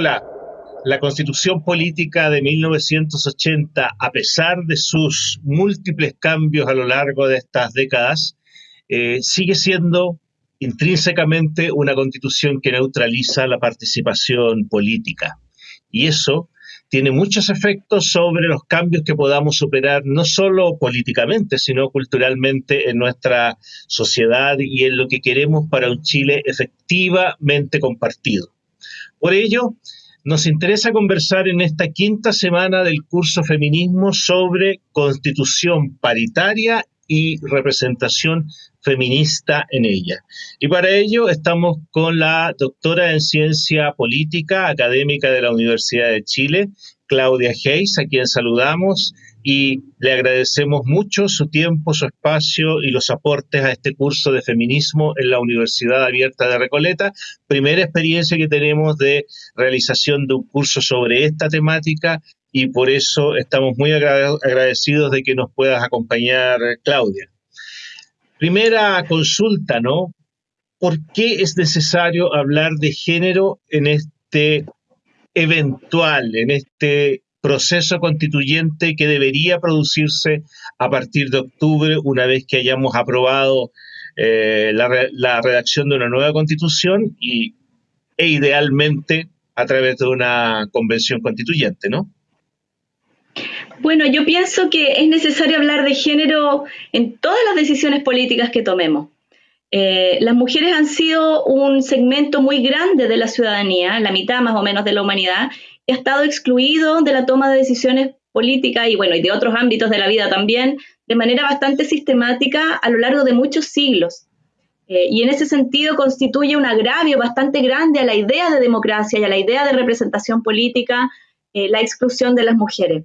Hola, la constitución política de 1980, a pesar de sus múltiples cambios a lo largo de estas décadas, eh, sigue siendo intrínsecamente una constitución que neutraliza la participación política. Y eso tiene muchos efectos sobre los cambios que podamos operar, no solo políticamente, sino culturalmente en nuestra sociedad y en lo que queremos para un Chile efectivamente compartido. Por ello, nos interesa conversar en esta quinta semana del curso Feminismo sobre constitución paritaria y representación feminista en ella. Y para ello estamos con la doctora en ciencia política, académica de la Universidad de Chile, Claudia Hayes, a quien saludamos y le agradecemos mucho su tiempo, su espacio y los aportes a este curso de feminismo en la Universidad Abierta de Recoleta. Primera experiencia que tenemos de realización de un curso sobre esta temática y por eso estamos muy agradecidos de que nos puedas acompañar, Claudia. Primera consulta, ¿no? ¿Por qué es necesario hablar de género en este eventual, en este proceso constituyente que debería producirse a partir de octubre, una vez que hayamos aprobado eh, la, redacción de una nueva constitución y, e idealmente a través de una convención constituyente, ¿no? Bueno, yo pienso que es necesario hablar de género en todas las decisiones políticas que tomemos. Eh, las mujeres han sido un segmento muy grande de la ciudadanía, la mitad más o menos de la humanidad, ha estado excluido de la toma de decisiones políticas y bueno, y de otros ámbitos de la vida también, de manera bastante sistemática a lo largo de muchos siglos. Eh, y en ese sentido constituye un agravio bastante grande a la idea de democracia y a la idea de representación política eh, la exclusión de las mujeres.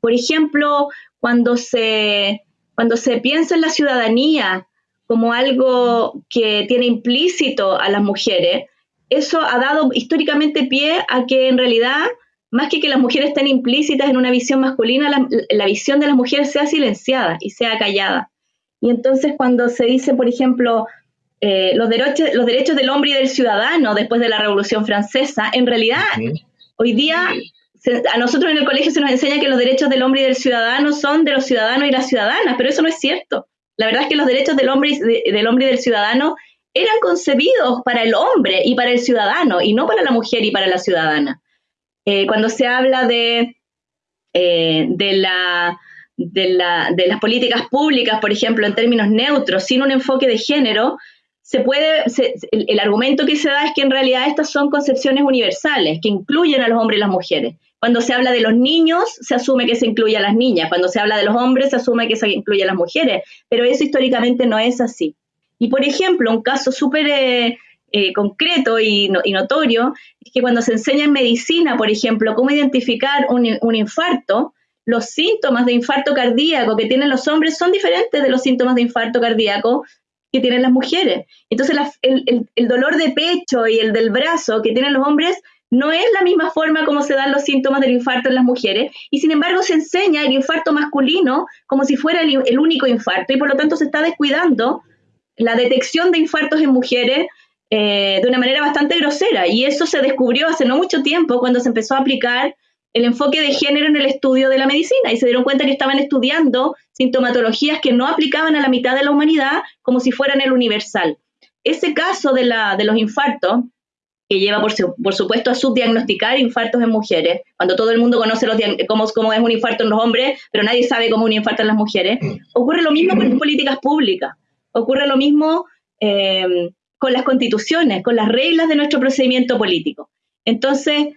Por ejemplo, cuando se, cuando se piensa en la ciudadanía como algo que tiene implícito a las mujeres, eso ha dado históricamente pie a que en realidad, más que que las mujeres estén implícitas en una visión masculina, la, visión de las mujeres sea silenciada y sea callada. Y entonces cuando se dice, por ejemplo, eh, los, derechos, los derechos del hombre y del ciudadano después de la Revolución Francesa, en realidad hoy día a nosotros en el colegio se nos enseña que los derechos del hombre y del ciudadano son de los ciudadanos y las ciudadanas, pero eso no es cierto. La verdad es que los derechos del hombre y, del hombre y del ciudadano eran concebidos para el hombre y para el ciudadano y no para la mujer y para la ciudadana. Eh, cuando se habla de, eh, de, la, de, las políticas públicas, por ejemplo, en términos neutros, sin un enfoque de género, se puede, el, argumento que se da es que en realidad estas son concepciones universales, que incluyen a los hombres y las mujeres. Cuando se habla de los niños, se asume que se incluye a las niñas. Cuando se habla de los hombres, se asume que se incluye a las mujeres. Pero eso históricamente no es así. Y por ejemplo, un caso súper eh, eh, concreto y, notorio es que cuando se enseña en medicina, por ejemplo, cómo identificar un, infarto, los síntomas de infarto cardíaco que tienen los hombres son diferentes de los síntomas de infarto cardíaco que tienen las mujeres. Entonces, el, dolor de pecho y el del brazo que tienen los hombres no es la misma forma como se dan los síntomas del infarto en las mujeres, y sin embargo se enseña el infarto masculino como si fuera el único infarto, y por lo tanto se está descuidando la detección de infartos en mujeres eh, de una manera bastante grosera. Y eso se descubrió hace no mucho tiempo cuando se empezó a aplicar el enfoque de género en el estudio de la medicina y se dieron cuenta que estaban estudiando sintomatologías que no aplicaban a la mitad de la humanidad como si fueran el universal. Ese caso de, la, de los infartos, que lleva por, supuesto a subdiagnosticar infartos en mujeres, cuando todo el mundo conoce los cómo, cómo, es un infarto en los hombres, pero nadie sabe cómo es un infarto en las mujeres, ocurre lo mismo con las políticas públicas. Ocurre lo mismo eh, con las constituciones, con las reglas de nuestro procedimiento político. Entonces,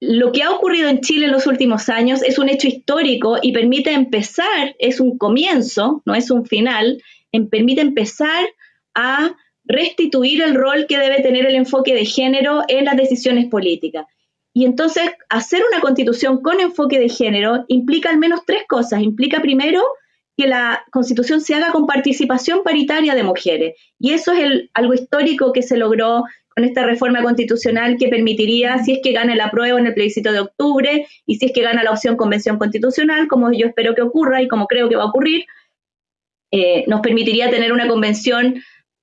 lo que ha ocurrido en Chile en los últimos años es un hecho histórico y permite empezar, es un comienzo, no es un final, permite empezar a restituir el rol que debe tener el enfoque de género en las decisiones políticas. Y entonces, hacer una constitución con enfoque de género implica al menos tres cosas. Implica primero que la constitución se haga con participación paritaria de mujeres. Y eso es algo histórico que se logró con esta reforma constitucional que permitiría, si es que gana la prueba en el plebiscito de octubre y si es que gana la opción convención constitucional, como yo espero que ocurra y como creo que va a ocurrir, eh, nos permitiría tener una convención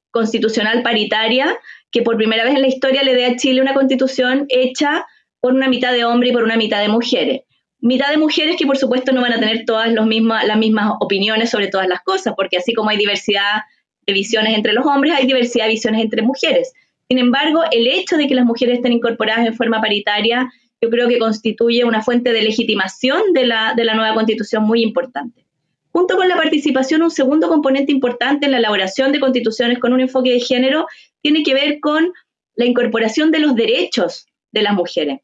constitucional paritaria que por primera vez en la historia le dé a Chile una constitución hecha por una mitad de hombres y por una mitad de mujeres. Mitad de mujeres que por supuesto no van a tener todas las mismas opiniones sobre todas las cosas, porque así como hay diversidad de visiones entre los hombres, hay diversidad de visiones entre mujeres. Sin embargo, el hecho de que las mujeres estén incorporadas en forma paritaria, yo creo que constituye una fuente de legitimación de la, de la nueva constitución muy importante. Junto con la participación, un segundo componente importante en la elaboración de constituciones con un enfoque de género tiene que ver con la incorporación de los derechos de las mujeres.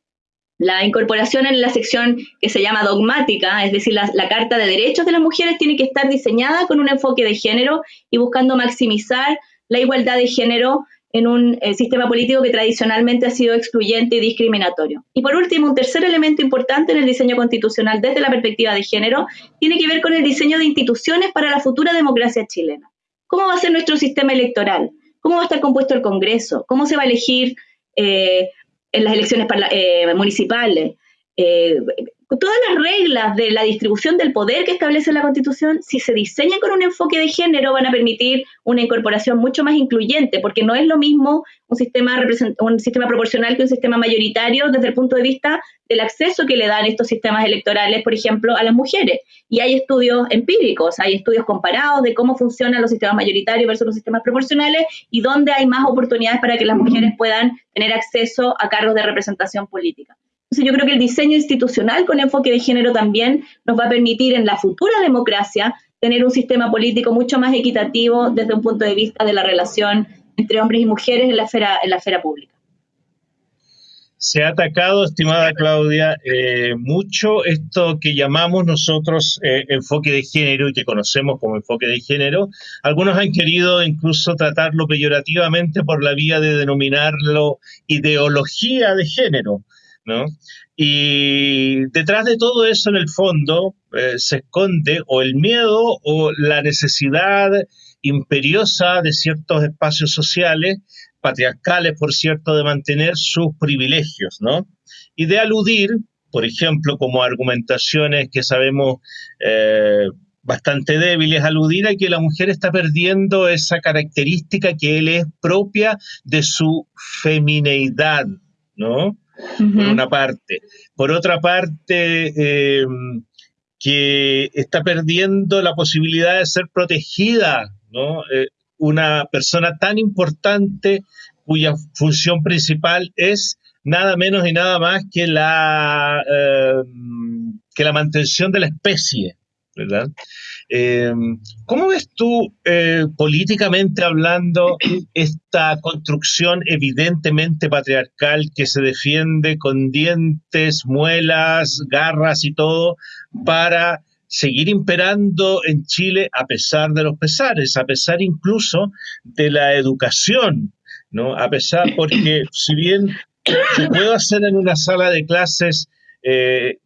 La incorporación en la sección que se llama dogmática, es decir, la, Carta de Derechos de las Mujeres, tiene que estar diseñada con un enfoque de género y buscando maximizar la igualdad de género en un eh, sistema político que tradicionalmente ha sido excluyente y discriminatorio. Y por último, un tercer elemento importante en el diseño constitucional desde la perspectiva de género tiene que ver con el diseño de instituciones para la futura democracia chilena. ¿Cómo va a ser nuestro sistema electoral? ¿Cómo va a estar compuesto el Congreso? ¿Cómo se va a elegir eh, en las elecciones eh, municipales? Todas las reglas de la distribución del poder que establece la Constitución, si se diseñan con un enfoque de género, van a permitir una incorporación mucho más incluyente, porque no es lo mismo un sistema, un sistema proporcional que un sistema mayoritario desde el punto de vista del acceso que le dan estos sistemas electorales, por ejemplo, a las mujeres. Y hay estudios empíricos, hay estudios comparados de cómo funcionan los sistemas mayoritarios versus los sistemas proporcionales y dónde hay más oportunidades para que las mujeres puedan tener acceso a cargos de representación política. Entonces yo creo que el diseño institucional con enfoque de género también nos va a permitir en la futura democracia tener un sistema político mucho más equitativo desde un punto de vista de la relación entre hombres y mujeres en la esfera, en la esfera pública. Se ha atacado, estimada Claudia, eh, mucho esto que llamamos nosotros eh, enfoque de género y que conocemos como enfoque de género. Algunos han querido incluso tratarlo peyorativamente por la vía de denominarlo ideología de género. ¿No? Y detrás de todo eso, en el fondo, eh, se esconde o el miedo o la necesidad imperiosa de ciertos espacios sociales, patriarcales, por cierto, de mantener sus privilegios, ¿no? Y de aludir, por ejemplo, como argumentaciones que sabemos eh, bastante débiles, aludir a que la mujer está perdiendo esa característica que él es propia de su femineidad, ¿no? Por una parte. Por otra parte, eh, que está perdiendo la posibilidad de ser protegida, ¿no? Eh, una persona tan importante cuya función principal es nada menos y nada más que la, eh, que la mantención de la especie, ¿verdad? Em, ¿Cómo ves tú, eh, políticamente hablando, esta construcción evidentemente patriarcal que se defiende con dientes, muelas, garras y todo para seguir imperando en Chile a pesar de los pesares, a pesar incluso de la educación, ¿no? A pesar, porque si bien se puede hacer en una sala de clases eh,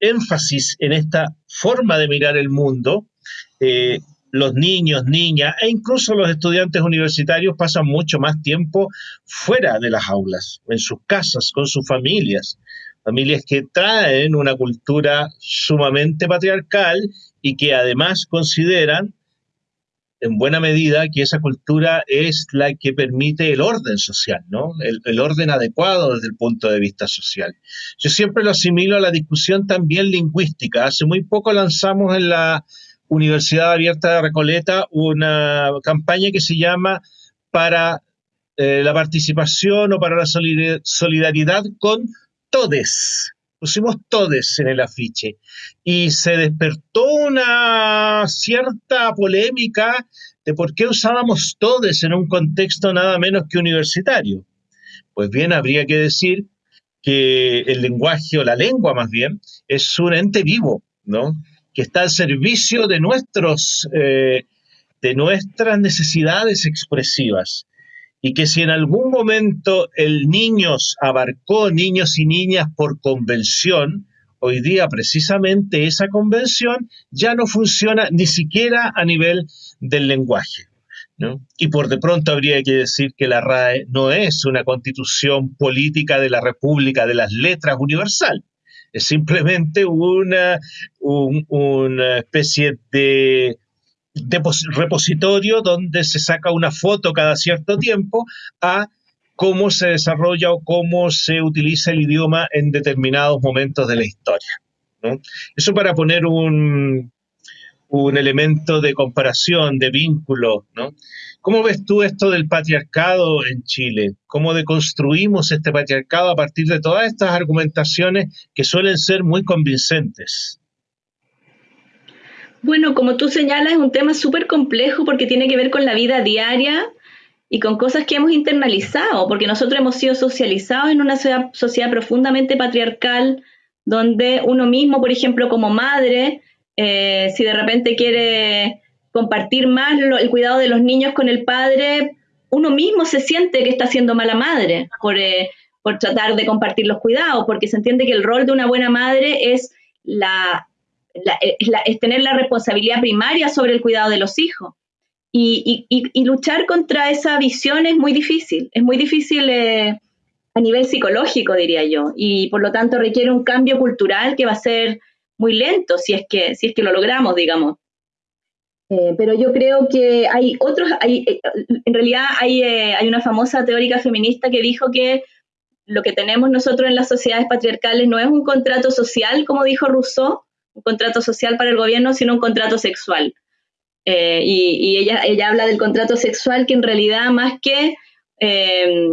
énfasis en esta forma de mirar el mundo, eh, los niños, niñas e incluso los estudiantes universitarios pasan mucho más tiempo fuera de las aulas, en sus casas, con sus familias, familias que traen una cultura sumamente patriarcal y que además consideran en buena medida que esa cultura es la que permite el orden social, ¿no? El, orden adecuado desde el punto de vista social. Yo siempre lo asimilo a la discusión también lingüística. Hace muy poco lanzamos en la Universidad Abierta de Recoleta una campaña que se llama para eh, la participación o para la solidaridad con todes, pusimos todes en el afiche y se despertó una cierta polémica de por qué usábamos todes en un contexto nada menos que universitario. Pues bien, habría que decir que el lenguaje o la lengua más bien es un ente vivo, ¿no? Que está al servicio de nuestros, eh, de nuestras necesidades expresivas y que si en algún momento el niños abarcó niños y niñas por convención, hoy día precisamente esa convención ya no funciona ni siquiera a nivel del lenguaje. Y por de pronto habría que decir que la RAE no es una constitución política de la República de las Letras universal, es simplemente una, una especie de repositorio donde se saca una foto cada cierto tiempo a cómo se desarrolla o cómo se utiliza el idioma en determinados momentos de la historia. Eso para poner un, un elemento de comparación, de vínculo. ¿no? ¿Cómo ves tú esto del patriarcado en Chile? ¿Cómo deconstruimos este patriarcado a partir de todas estas argumentaciones que suelen ser muy convincentes? Bueno, como tú señalas, es un tema súper complejo porque tiene que ver con la vida diaria y con cosas que hemos internalizado, porque nosotros hemos sido socializados en una sociedad, profundamente patriarcal, donde uno mismo, por ejemplo, como madre, eh, si de repente quiere compartir más el cuidado de los niños con el padre, uno mismo se siente que está siendo mala madre por, eh, por tratar de compartir los cuidados, porque se entiende que el rol de una buena madre es la es, tener la responsabilidad primaria sobre el cuidado de los hijos. Y, luchar contra esa visión es muy difícil, es muy difícil eh, a nivel psicológico, diría yo, y por lo tanto requiere un cambio cultural que va a ser muy lento si es que, si es que lo logramos, digamos. Eh, pero yo creo que hay otros, hay, eh, en realidad hay, hay una famosa teórica feminista que dijo que lo que tenemos nosotros en las sociedades patriarcales no es un contrato social, como dijo Rousseau, un contrato social para el gobierno, sino un contrato sexual. Eh, y, ella, ella habla del contrato sexual que en realidad más que, eh,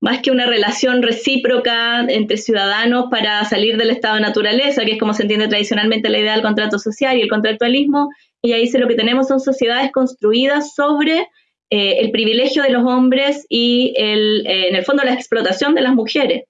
más que una relación recíproca entre ciudadanos para salir del estado de naturaleza, que es como se entiende tradicionalmente la idea del contrato social y el contractualismo, ella dice lo que tenemos son sociedades construidas sobre eh, el privilegio de los hombres y el, en el fondo la explotación de las mujeres.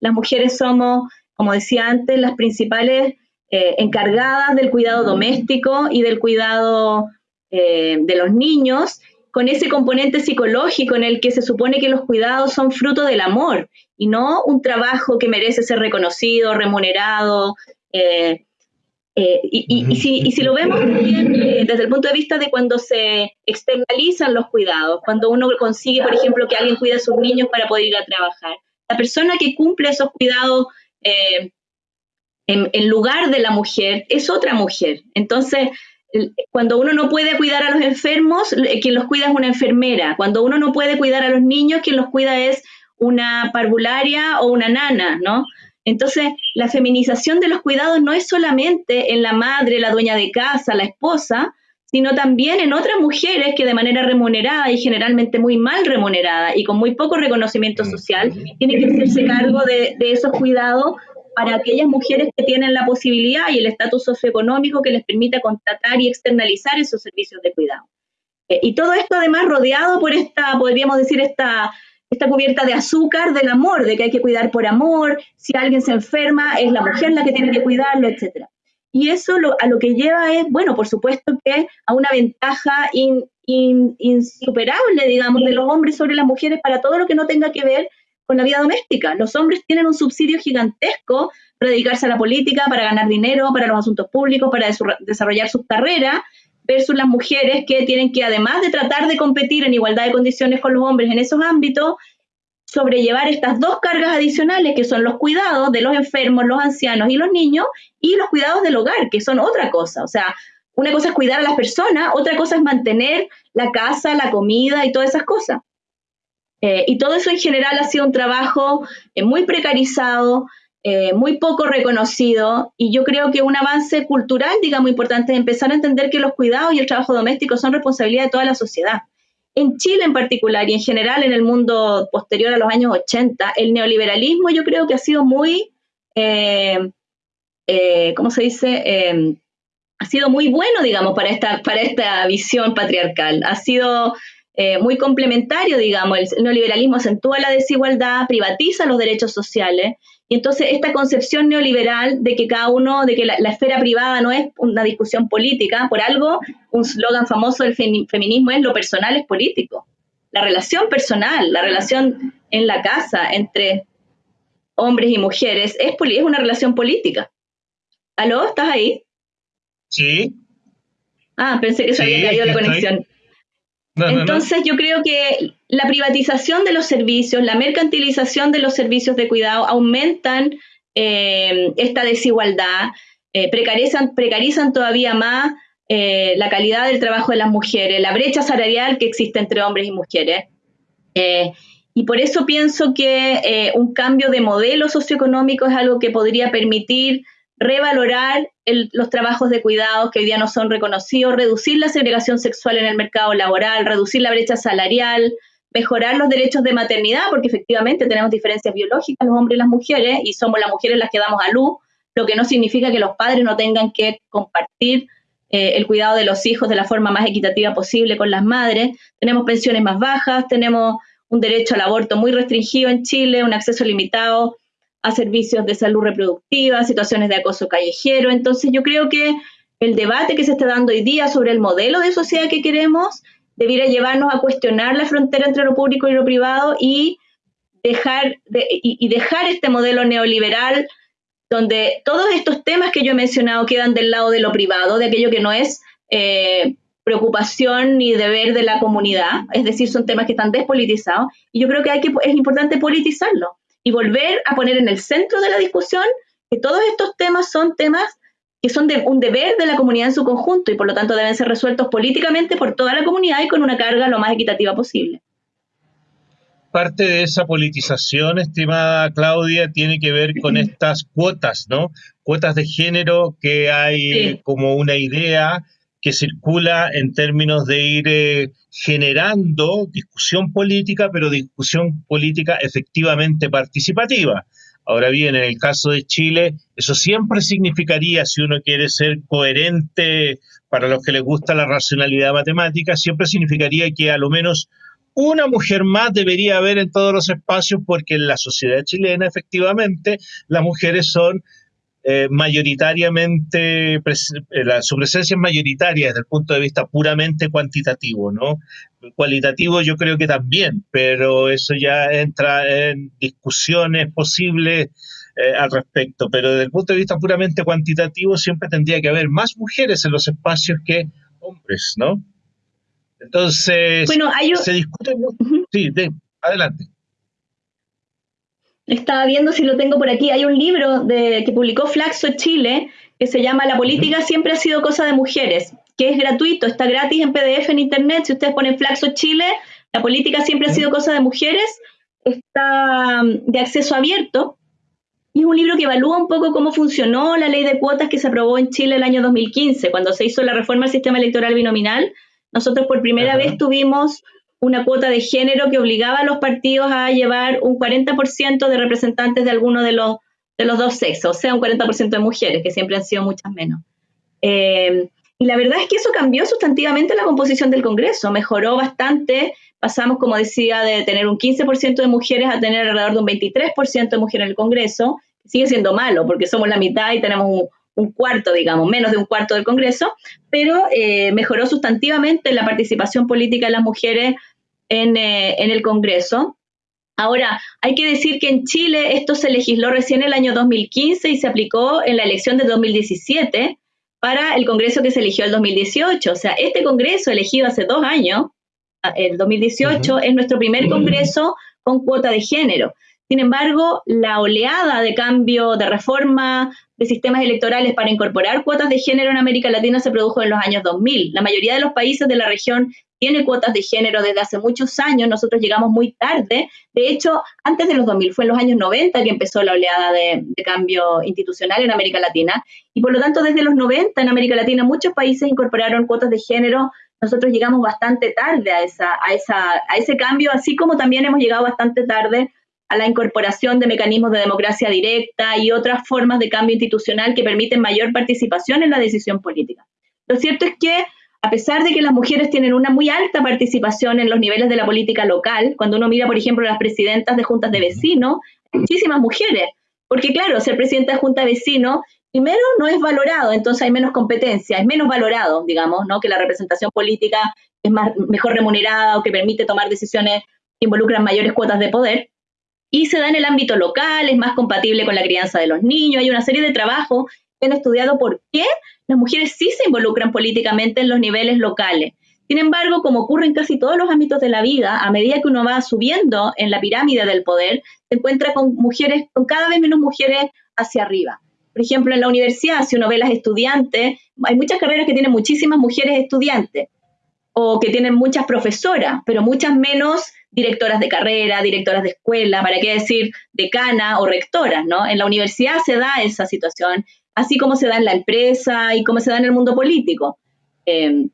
Las mujeres somos, como decía antes, las principales eh, encargadas del cuidado doméstico y del cuidado eh, de los niños, con ese componente psicológico en el que se supone que los cuidados son fruto del amor y no un trabajo que merece ser reconocido, remunerado. Eh, y, si, lo vemos también desde el punto de vista de cuando se externalizan los cuidados, cuando uno consigue, por ejemplo, que alguien cuide a sus niños para poder ir a trabajar, la persona que cumple esos cuidados en, lugar de la mujer, es otra mujer. Entonces, cuando uno no puede cuidar a los enfermos, quien los cuida es una enfermera. Cuando uno no puede cuidar a los niños, quien los cuida es una parvularia o una nana, ¿no? Entonces, la feminización de los cuidados no es solamente en la madre, la dueña de casa, la esposa, sino también en otras mujeres que de manera remunerada y generalmente muy mal remunerada y con muy poco reconocimiento social, tienen que hacerse cargo de, de esos cuidados para aquellas mujeres que tienen la posibilidad y el estatus socioeconómico que les permite contratar y externalizar esos servicios de cuidado. Eh, y todo esto además rodeado por esta, podríamos decir, esta, esta cubierta de azúcar del amor, de que hay que cuidar por amor, si alguien se enferma es la mujer la que tiene que cuidarlo, etc. Y eso a lo que lleva es, bueno, por supuesto que a una ventaja insuperable, digamos, de los hombres sobre las mujeres para todo lo que no tenga que ver con la vida doméstica. Los hombres tienen un subsidio gigantesco para dedicarse a la política, para ganar dinero, para los asuntos públicos, para desarrollar sus carreras, versus las mujeres que tienen que, además de tratar de competir en igualdad de condiciones con los hombres en esos ámbitos, sobrellevar estas dos cargas adicionales, que son los cuidados de los enfermos, los ancianos y los niños, y los cuidados del hogar, que son otra cosa. O sea, una cosa es cuidar a las personas, otra cosa es mantener la casa, la comida y todas esas cosas. Eh, y todo eso en general ha sido un trabajo eh, muy precarizado, eh, muy poco reconocido, y yo creo que un avance cultural, digamos, importante es empezar a entender que los cuidados y el trabajo doméstico son responsabilidad de toda la sociedad. En Chile en particular y en general en el mundo posterior a los años 80, el neoliberalismo yo creo que ha sido muy, ¿cómo se dice? ha sido muy bueno, digamos, para esta, para esta visión patriarcal. Ha sido eh, muy complementario, digamos. El neoliberalismo acentúa la desigualdad, privatiza los derechos sociales. Y entonces esta concepción neoliberal de que cada uno, de que la, esfera privada no es una discusión política, por algo, un slogan famoso del feminismo es lo personal es político. La relación personal, la relación en la casa entre hombres y mujeres es, es una relación política. ¿Aló? ¿Estás ahí? Sí. Ah, pensé que se había caído la conexión. Entonces yo creo que la privatización de los servicios, la mercantilización de los servicios de cuidado aumentan eh, esta desigualdad, eh, precarizan, precarizan todavía más eh, la calidad del trabajo de las mujeres, la brecha salarial que existe entre hombres y mujeres. Y por eso pienso que un cambio de modelo socioeconómico es algo que podría permitir revalorar los trabajos de cuidados que hoy día no son reconocidos, reducir la segregación sexual en el mercado laboral, reducir la brecha salarial, mejorar los derechos de maternidad, porque efectivamente tenemos diferencias biológicas los hombres y las mujeres, y somos las mujeres las que damos a luz, lo que no significa que los padres no tengan que compartir eh, el cuidado de los hijos de la forma más equitativa posible con las madres. Tenemos pensiones más bajas, tenemos un derecho al aborto muy restringido en Chile, un acceso limitado a servicios de salud reproductiva, situaciones de acoso callejero. Entonces yo creo que el debate que se está dando hoy día sobre el modelo de sociedad que queremos debiera llevarnos a cuestionar la frontera entre lo público y lo privado y dejar, y, dejar este modelo neoliberal donde todos estos temas que yo he mencionado quedan del lado de lo privado, de aquello que no es eh, preocupación ni deber de la comunidad, es decir, son temas que están despolitizados, y yo creo que, hay que es importante politizarlo y volver a poner en el centro de la discusión que todos estos temas son temas que son de un deber de la comunidad en su conjunto y por lo tanto deben ser resueltos políticamente por toda la comunidad y con una carga lo más equitativa posible. Parte de esa politización, estimada Claudia, tiene que ver con estas cuotas, ¿no? Cuotas de género que hay como una idea que circula en términos de ir eh, generando discusión política, pero discusión política efectivamente participativa. Ahora bien, en el caso de Chile, eso siempre significaría, si uno quiere ser coherente para los que les gusta la racionalidad matemática, siempre significaría que a lo menos una mujer más debería haber en todos los espacios, porque en la sociedad chilena, efectivamente, las mujeres son eh, mayoritariamente, eh, su presencia es mayoritaria desde el punto de vista puramente cuantitativo, ¿no? Cualitativo yo creo que también, pero eso ya entra en discusiones posibles eh, al respecto, pero desde el punto de vista puramente cuantitativo siempre tendría que haber más mujeres en los espacios que hombres, ¿no? Entonces, bueno, hay se discute Sí, adelante. Estaba viendo si lo tengo por aquí. Hay un libro de, que publicó Flaxo Chile que se llama La política siempre ha sido cosa de mujeres, que es gratuito, está gratis en PDF en internet. Si ustedes ponen Flaxo Chile, la política siempre ha sido cosa de mujeres, está mm, de acceso abierto. Y es un libro que evalúa un poco cómo funcionó la ley de cuotas que se aprobó en Chile el año 2015, cuando se hizo la reforma al sistema electoral binominal. Nosotros por primera vez tuvimos una cuota de género que obligaba a los partidos a llevar un 40% de representantes de alguno de los, de los dos sexos, o sea, un 40% de mujeres, que siempre han sido muchas menos. Eh, y la verdad es que eso cambió sustantivamente la composición del Congreso, mejoró bastante, pasamos, como decía, de tener un 15% de mujeres a tener alrededor de un 23% de mujeres en el Congreso, sigue siendo malo porque somos la mitad y tenemos un, un cuarto, digamos, menos de un cuarto del Congreso, pero eh, mejoró sustantivamente la participación política de las mujeres en, eh, en, el Congreso. Ahora, hay que decir que en Chile esto se legisló recién el año 2015 y se aplicó en la elección de 2017 para el Congreso que se eligió el 2018. O sea, este Congreso elegido hace dos años, el 2018, es nuestro primer Congreso con cuota de género. Sin embargo, la oleada de cambio, de reforma de sistemas electorales para incorporar cuotas de género en América Latina se produjo en los años 2000. La mayoría de los países de la región tiene cuotas de género desde hace muchos años, nosotros llegamos muy tarde, de hecho, antes de los 2000, fue en los años 90 que empezó la oleada de, cambio institucional en América Latina, y por lo tanto desde los 90 en América Latina muchos países incorporaron cuotas de género, nosotros llegamos bastante tarde a, esa, a, esa, a ese cambio, así como también hemos llegado bastante tarde a la incorporación de mecanismos de democracia directa y otras formas de cambio institucional que permiten mayor participación en la decisión política. Lo cierto es que, a pesar de que las mujeres tienen una muy alta participación en los niveles de la política local, cuando uno mira, por ejemplo, las presidentas de juntas de vecinos, muchísimas mujeres, porque claro, ser presidenta de junta de vecinos, primero no es valorado, entonces hay menos competencia, es menos valorado, digamos, ¿no? que la representación política es más, mejor remunerada o que permite tomar decisiones que involucran mayores cuotas de poder y se da en el ámbito local, es más compatible con la crianza de los niños, hay una serie de trabajos que han estudiado por qué las mujeres sí se involucran políticamente en los niveles locales. Sin embargo, como ocurre en casi todos los ámbitos de la vida, a medida que uno va subiendo en la pirámide del poder, se encuentra con mujeres, con cada vez menos mujeres hacia arriba. Por ejemplo, en la universidad, si uno ve las estudiantes, hay muchas carreras que tienen muchísimas mujeres estudiantes o que tienen muchas profesoras, pero muchas menos directoras de carrera, directoras de escuela, para qué decir decana o rectoras, ¿no? En la universidad se da esa situación, así como se da en la empresa y como se da en el mundo político. Em,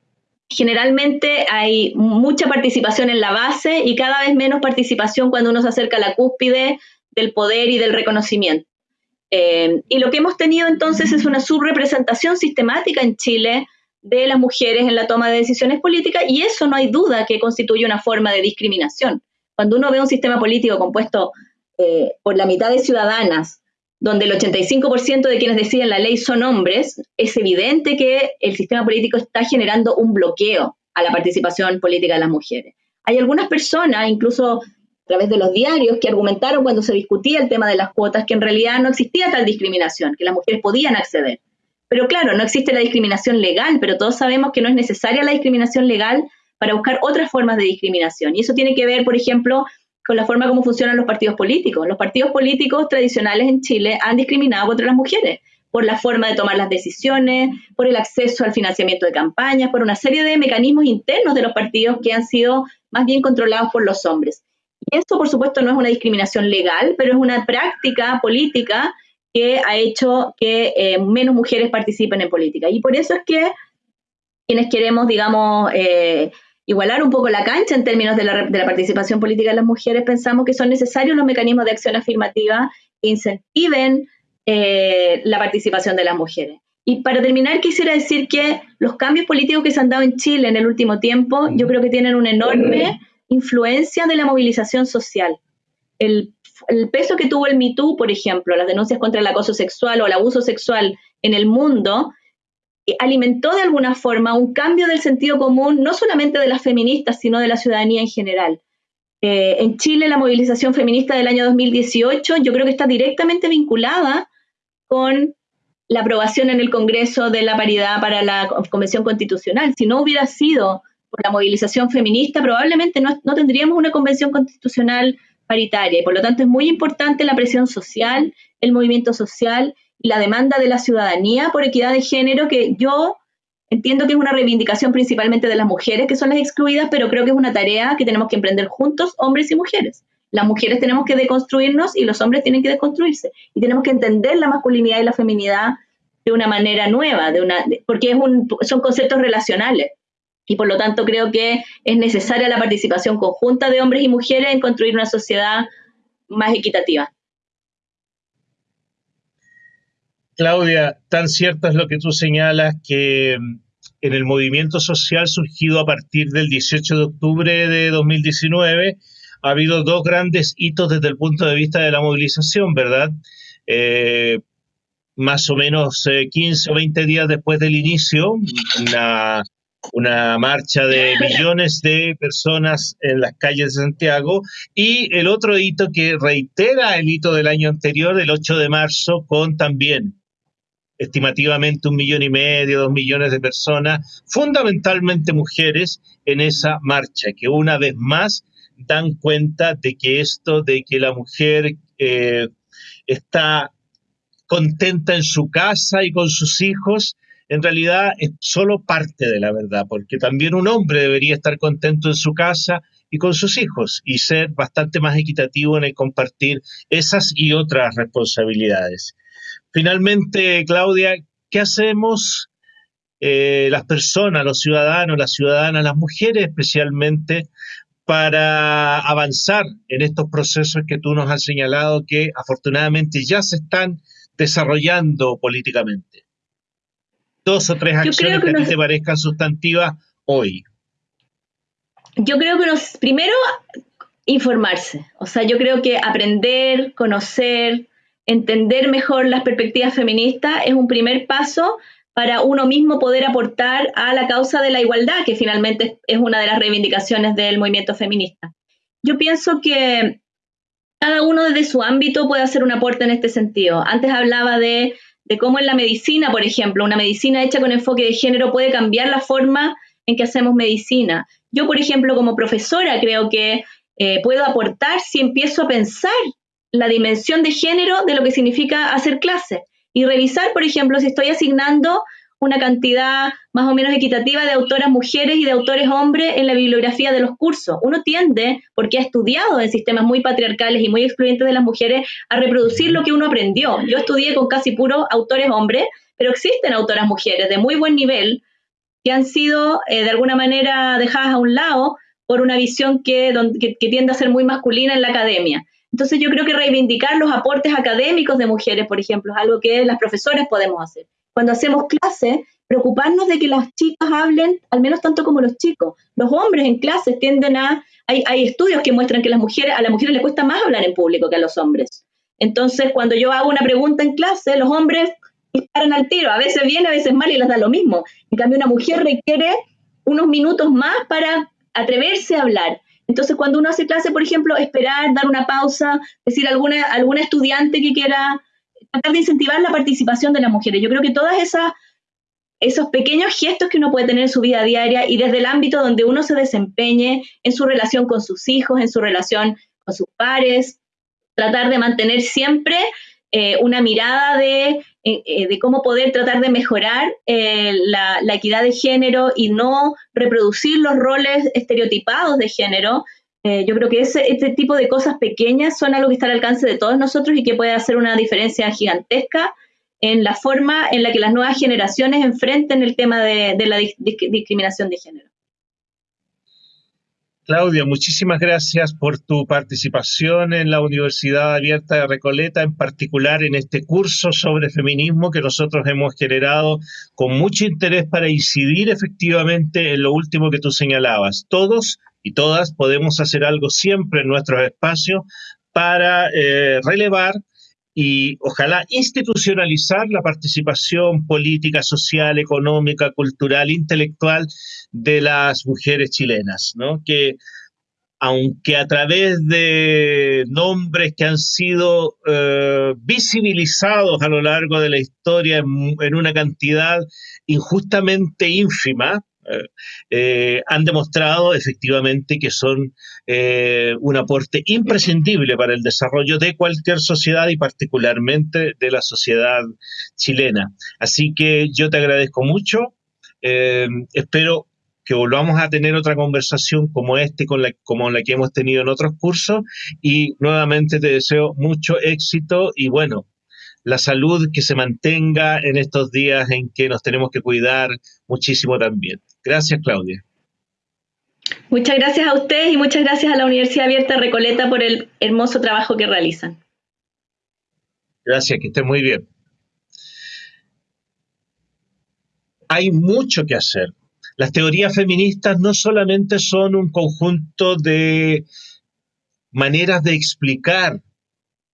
generalmente hay mucha participación en la base y cada vez menos participación cuando uno se acerca a la cúspide del poder y del reconocimiento. Em, y lo que hemos tenido entonces es una subrepresentación sistemática en Chile de las mujeres en la toma de decisiones políticas y eso no hay duda que constituye una forma de discriminación. Cuando uno ve un sistema político compuesto eh, por la mitad de ciudadanas, donde el 85% de quienes deciden la ley son hombres, es evidente que el sistema político está generando un bloqueo a la participación política de las mujeres. Hay algunas personas, incluso a través de los diarios, que argumentaron cuando se discutía el tema de las cuotas que en realidad no existía tal discriminación, que las mujeres podían acceder. Pero claro, no existe la discriminación legal, pero todos sabemos que no es necesaria la discriminación legal para buscar otras formas de discriminación. Y eso tiene que ver, por ejemplo, con la forma como funcionan los partidos políticos. Los partidos políticos tradicionales en Chile han discriminado contra las mujeres por la forma de tomar las decisiones, por el acceso al financiamiento de campañas, por una serie de mecanismos internos de los partidos que han sido más bien controlados por los hombres. Y eso, por supuesto, no es una discriminación legal, pero es una práctica política que ha hecho que eh, menos mujeres participen en política. Y por eso es que quienes queremos, digamos, eh, igualar un poco la cancha en términos de la, participación política de las mujeres, pensamos que son necesarios los mecanismos de acción afirmativa que incentiven eh, la participación de las mujeres. Y para terminar, quisiera decir que los cambios políticos que se han dado en Chile en el último tiempo, yo creo que tienen una enorme influencia de la movilización social. El el peso que tuvo el MeToo, por ejemplo, las denuncias contra el acoso sexual o el abuso sexual en el mundo, eh, alimentó de alguna forma un cambio del sentido común, no solamente de las feministas, sino de la ciudadanía en general. Eh, en Chile, la movilización feminista del año 2018 yo creo que está directamente vinculada con la aprobación en el Congreso de la paridad para la Convención Constitucional. Si no hubiera sido por la movilización feminista, probablemente no, no tendríamos una Convención Constitucional paritaria y por lo tanto es muy importante la presión social, el movimiento social y la demanda de la ciudadanía por equidad de género que yo entiendo que es una reivindicación principalmente de las mujeres que son las excluidas, pero creo que es una tarea que tenemos que emprender juntos, hombres y mujeres. Las mujeres tenemos que deconstruirnos y los hombres tienen que deconstruirse. Y tenemos que entender la masculinidad y la feminidad de una manera nueva, de una, porque es un, son conceptos relacionales y por lo tanto creo que es necesaria la participación conjunta de hombres y mujeres en construir una sociedad más equitativa. Claudia, tan cierto es lo que tú señalas que mm, en el movimiento social surgido a partir del 18 de octubre de 2019 ha habido dos grandes hitos desde el punto de vista de la movilización, ¿verdad? Eh, más o menos 15 eh, o 20 días después del inicio, una una marcha de millones de personas en las calles de Santiago. Y el otro hito que reitera el hito del año anterior, el 8 de marzo, con también estimativamente un millón y medio, dos millones de personas, fundamentalmente mujeres, en esa marcha, que una vez más dan cuenta de que esto de que la mujer eh, está contenta en su casa y con sus hijos en realidad es solo parte de la verdad, porque también un hombre debería estar contento en su casa y con sus hijos y ser bastante más equitativo en el compartir esas y otras responsabilidades. Finalmente, Claudia, ¿qué hacemos eh, las personas, los ciudadanos, las ciudadanas, las mujeres especialmente, para avanzar en estos procesos que tú nos has señalado que afortunadamente ya se están desarrollando políticamente? Dos o tres acciones que, a ti te parezcan sustantivas hoy? Yo creo que nos, primero, informarse. O sea, yo creo que aprender, conocer, entender mejor las perspectivas feministas es un primer paso para uno mismo poder aportar a la causa de la igualdad, que finalmente es una de las reivindicaciones del movimiento feminista. Yo pienso que cada uno desde su ámbito puede hacer un aporte en este sentido. Antes hablaba de de cómo en la medicina, por ejemplo, una medicina hecha con enfoque de género puede cambiar la forma en que hacemos medicina. Yo, por ejemplo, como profesora, creo que eh, puedo aportar si empiezo a pensar la dimensión de género de lo que significa hacer clase. y revisar, por ejemplo, si estoy asignando una cantidad más o menos equitativa de autoras mujeres y de autores hombres en la bibliografía de los cursos. Uno tiende, porque ha estudiado en sistemas muy patriarcales y muy excluyentes de las mujeres, a reproducir lo que uno aprendió. Yo estudié con casi puros autores hombres, pero existen autoras mujeres de muy buen nivel que han sido eh, de alguna manera dejadas a un lado por una visión que, que tiende a ser muy masculina en la academia. Entonces yo creo que reivindicar los aportes académicos de mujeres, por ejemplo, es algo que las profesoras podemos hacer. Cuando hacemos clases, preocuparnos de que las chicas hablen al menos tanto como los chicos. Los hombres en clases tienden a... Hay, hay estudios que muestran que las mujeres, a las mujeres les cuesta más hablar en público que a los hombres. Entonces, cuando yo hago una pregunta en clase, los hombres disparan al tiro. A veces bien, a veces mal y les da lo mismo. En cambio, una mujer requiere unos minutos más para atreverse a hablar. Entonces, cuando uno hace clase, por ejemplo, esperar, dar una pausa, decir alguna, alguna estudiante que quiera tratar de incentivar la participación de las mujeres. Yo creo que todas esas esos pequeños gestos que uno puede tener en su vida diaria y desde el ámbito donde uno se desempeñe en su relación con sus hijos, en su relación con sus pares, tratar de mantener siempre eh, una mirada de, eh, eh, de, cómo poder tratar de mejorar la, la, equidad de género y no reproducir los roles estereotipados de género. Yo creo que ese, este tipo de cosas pequeñas son algo que está al alcance de todos nosotros y que puede hacer una diferencia gigantesca en la forma en la que las nuevas generaciones enfrenten el tema de, de la discriminación de género. Claudia, muchísimas gracias por tu participación en la Universidad Abierta de Recoleta, en particular en este curso sobre feminismo que nosotros hemos generado con mucho interés para incidir efectivamente en lo último que tú señalabas. Todos y todas podemos hacer algo siempre en nuestros espacios para eh, relevar y ojalá institucionalizar la participación política, social, económica, cultural, intelectual de las mujeres chilenas, ¿no? Que aunque a través de nombres que han sido eh, visibilizados a lo largo de la historia en una cantidad injustamente ínfima, eh, han demostrado efectivamente que son eh, un aporte imprescindible para el desarrollo de cualquier sociedad y particularmente de la sociedad chilena. Así que yo te agradezco mucho. Eh, espero que volvamos a tener otra conversación como este, con la, como la que hemos tenido en otros cursos. Y nuevamente te deseo mucho éxito y bueno, la salud que se mantenga en estos días en que nos tenemos que cuidar muchísimo también. Gracias, Claudia. Muchas gracias a ustedes y muchas gracias a la Universidad Abierta Recoleta por el hermoso trabajo que realizan. Gracias, que estén muy bien. Hay mucho que hacer. Las teorías feministas no solamente son un conjunto de maneras de explicar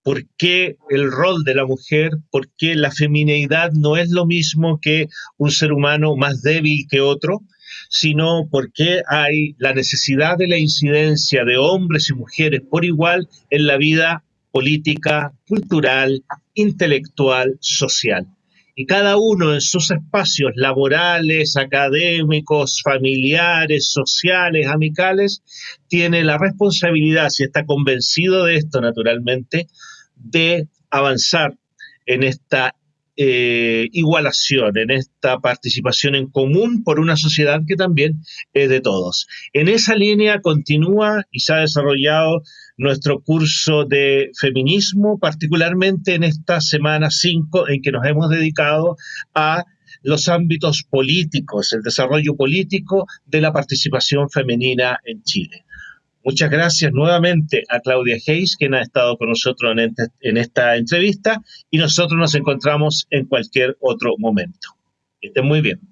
por qué el rol de la mujer, por qué la feminidad no es lo mismo que un ser humano más débil que otro, sino por qué hay la necesidad de la incidencia de hombres y mujeres por igual en la vida política, cultural, intelectual, social. Y cada uno en sus espacios laborales, académicos, familiares, sociales, amicales, tiene la responsabilidad, si está convencido de esto naturalmente, de avanzar en esta eh, igualación, en esta participación en común por una sociedad que también es de todos. En esa línea continúa y se ha desarrollado nuestro curso de feminismo, particularmente en esta semana 5 en que nos hemos dedicado a los ámbitos políticos, el desarrollo político de la participación femenina en Chile. Muchas gracias nuevamente a Claudia Hayes, quien ha estado con nosotros en, esta entrevista, y nosotros nos encontramos en cualquier otro momento. Que estén muy bien.